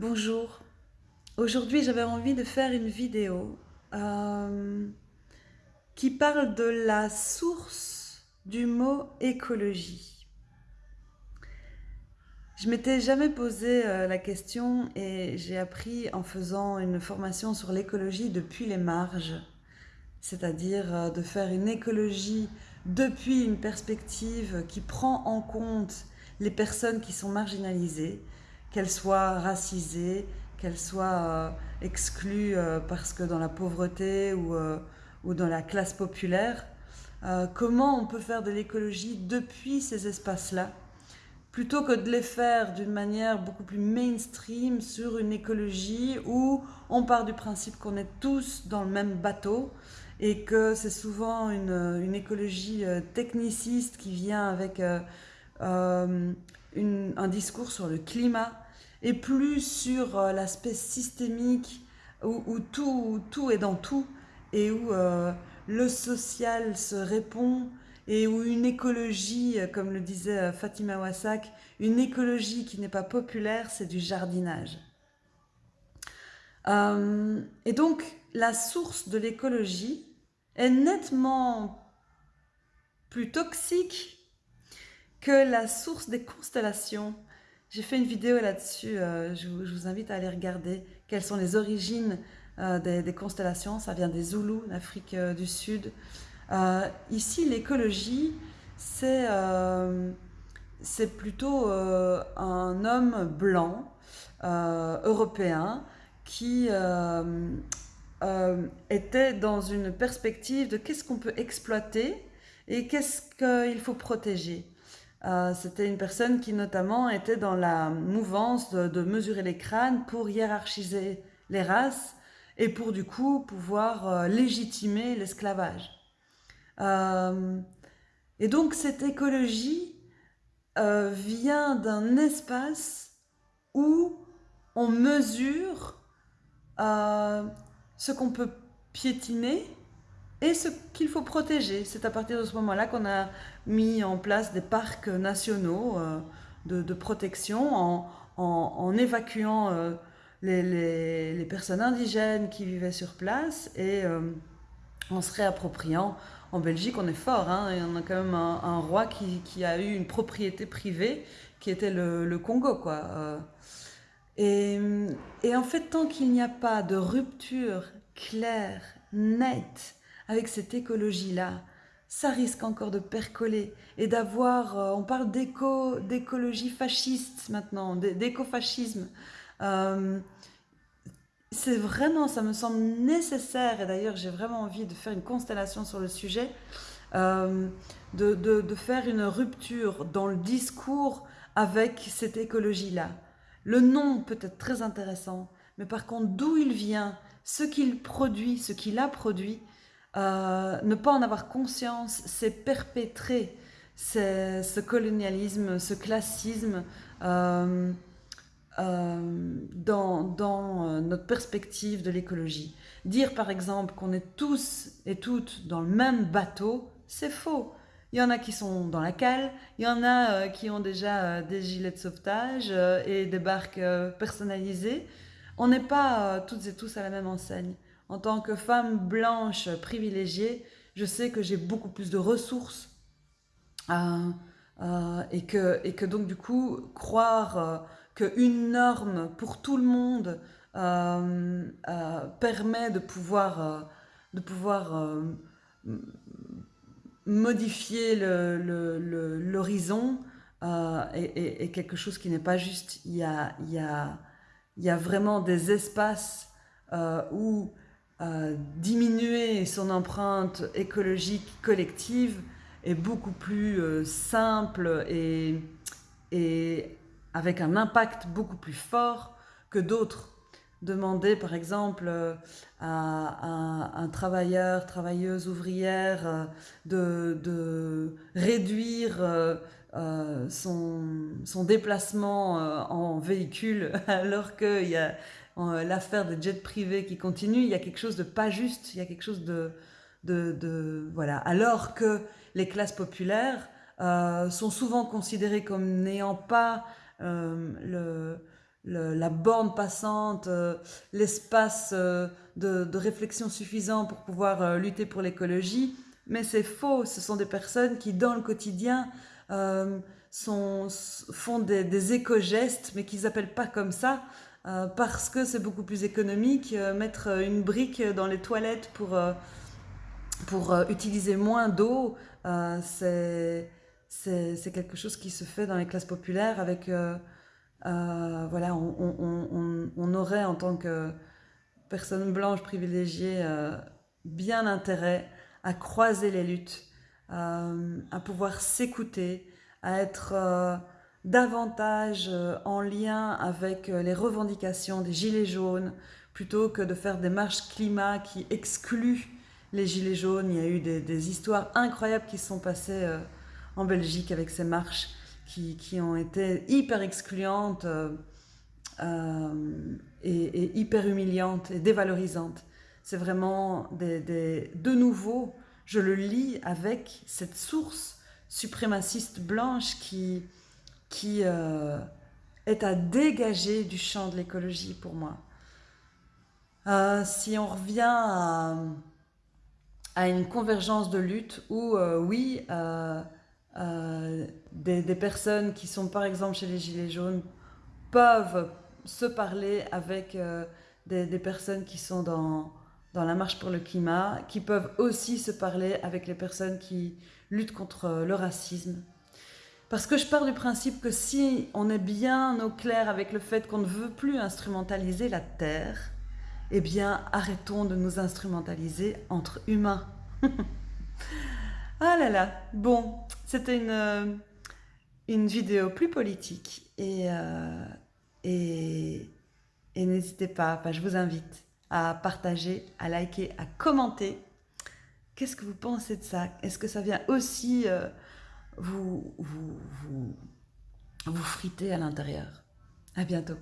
Bonjour, aujourd'hui j'avais envie de faire une vidéo euh, qui parle de la source du mot écologie. Je m'étais jamais posé euh, la question et j'ai appris en faisant une formation sur l'écologie depuis les marges, c'est-à-dire euh, de faire une écologie depuis une perspective qui prend en compte les personnes qui sont marginalisées, qu'elle soit racisée, qu'elle soit euh, exclue euh, parce que dans la pauvreté ou, euh, ou dans la classe populaire. comment on peut faire de l'écologie depuis ces espaces-là plutôt que de les faire d'une manière beaucoup plus mainstream sur une écologie où on part du principe qu'on est tous dans le même bateau et que c'est souvent une, une, écologie techniciste qui vient avec euh, un discours sur le climat et plus sur euh, l'aspect systémique où, tout, tout, est dans tout et où euh, le social se répond et où une écologie, comme le disait Fatima Wassak, une écologie qui n'est pas populaire, c'est du jardinage. et donc, la source de l'écologie est nettement plus toxique que la source des constellations. J'ai fait une vidéo là-dessus, euh, je, vous invite à aller regarder quelles sont les origines euh, des, constellations. Ça vient des Zoulous, d'Afrique euh, du Sud. ici, l'écologie, c'est plutôt un homme blanc, européen, qui était dans une perspective de qu'est-ce qu'on peut exploiter et qu'est-ce qu'il faut protéger. Euh, c'était une personne qui notamment était dans la mouvance de, mesurer les crânes pour hiérarchiser les races et pour du coup pouvoir euh, légitimer l'esclavage. Euh, et donc cette écologie vient d'un espace où on mesure ce qu'on peut piétiner et ce qu'il faut protéger. C'est à partir de ce moment-là qu'on a mis en place des parcs nationaux euh, de, protection en, évacuant euh, les, personnes indigènes qui vivaient sur place et euh, en se réappropriant. En Belgique, on est fort, hein, y en a quand même un, roi qui, a eu une propriété privée qui était le, Congo. Quoi. Et, et en fait, tant qu'il n'y a pas de rupture claire, nette, avec cette écologie-là, ça risque encore de percoler et d'avoir, euh, on parle d'éco, d'écologie fasciste maintenant, d'écofascisme. Euh, c'est vraiment, ça me semble nécessaire, et d'ailleurs j'ai vraiment envie de faire une constellation sur le sujet, euh, de, de, faire une rupture dans le discours avec cette écologie-là. Le nom peut être très intéressant, mais par contre d'où il vient, ce qu'il produit, ce qu'il a produit, euh, ne pas en avoir conscience, c'est perpétrer ce colonialisme, ce classisme euh, euh, dans, notre perspective de l'écologie. Dire par exemple qu'on est tous et toutes dans le même bateau, c'est faux. Il y en a qui sont dans la cale, il y en a qui ont déjà des gilets de sauvetage et des barques personnalisées. On n'est pas toutes et tous à la même enseigne en tant que femme blanche privilégiée, je sais que j'ai beaucoup plus de ressources euh, euh, et, que, donc du coup, croire euh, qu'une norme pour tout le monde permet de pouvoir, modifier l'horizon est, quelque chose qui n'est pas juste. Il y a vraiment des espaces où diminuer son empreinte écologique collective est beaucoup plus euh, simple et, et avec un impact beaucoup plus fort que d'autres. Demander par exemple euh, à, un travailleur, travailleuse, ouvrière euh, de, réduire son, son, déplacement en véhicule alors qu'il y a euh, l'affaire des jets privés qui continue, il y a quelque chose de pas juste, il y a quelque chose de... voilà. Alors que les classes populaires euh, sont souvent considérées comme n'ayant pas euh, la borne passante, l'espace de, réflexion suffisant pour pouvoir lutter pour l'écologie. Mais c'est faux, ce sont des personnes qui, dans le quotidien, font des, éco-gestes, mais qu'ils n'appellent pas comme ça, parce que c'est beaucoup plus économique, mettre une brique dans les toilettes pour pour euh, utiliser moins d'eau, euh, c'est quelque chose qui se fait dans les classes populaires avec... Euh, voilà, on, aurait en tant que personne blanche privilégiée bien intérêt à croiser les luttes, à pouvoir s'écouter, à être davantage en lien avec les revendications des gilets jaunes, plutôt que de faire des marches climat qui excluent les Gilets jaunes, il y a eu des, histoires incroyables qui se sont passées euh, en Belgique avec ces marches qui, ont été hyper excluantes euh, euh, et, hyper humiliantes et dévalorisantes. C'est vraiment des, de nouveau, je le lis avec cette source suprémaciste blanche qui, qui est à dégager du champ de l'écologie pour moi. si on revient à à une convergence de lutte où, euh, oui, euh, euh, des, personnes qui sont par exemple chez les Gilets jaunes peuvent se parler avec des, personnes qui sont dans, dans la marche pour le climat, qui peuvent aussi se parler avec les personnes qui luttent contre le racisme. Parce que je pars du principe que si on est bien au clair avec le fait qu'on ne veut plus instrumentaliser la Terre, eh bien, arrêtons de nous instrumentaliser entre humains. ah là là, bon, c'était une, euh, vidéo plus politique et, euh, et, et n'hésitez pas, je vous invite à partager, à liker, à commenter. Qu'est-ce que vous pensez de ça? Est-ce que ça vient aussi euh, vous, vous, vous, vous friter à l'intérieur? À bientôt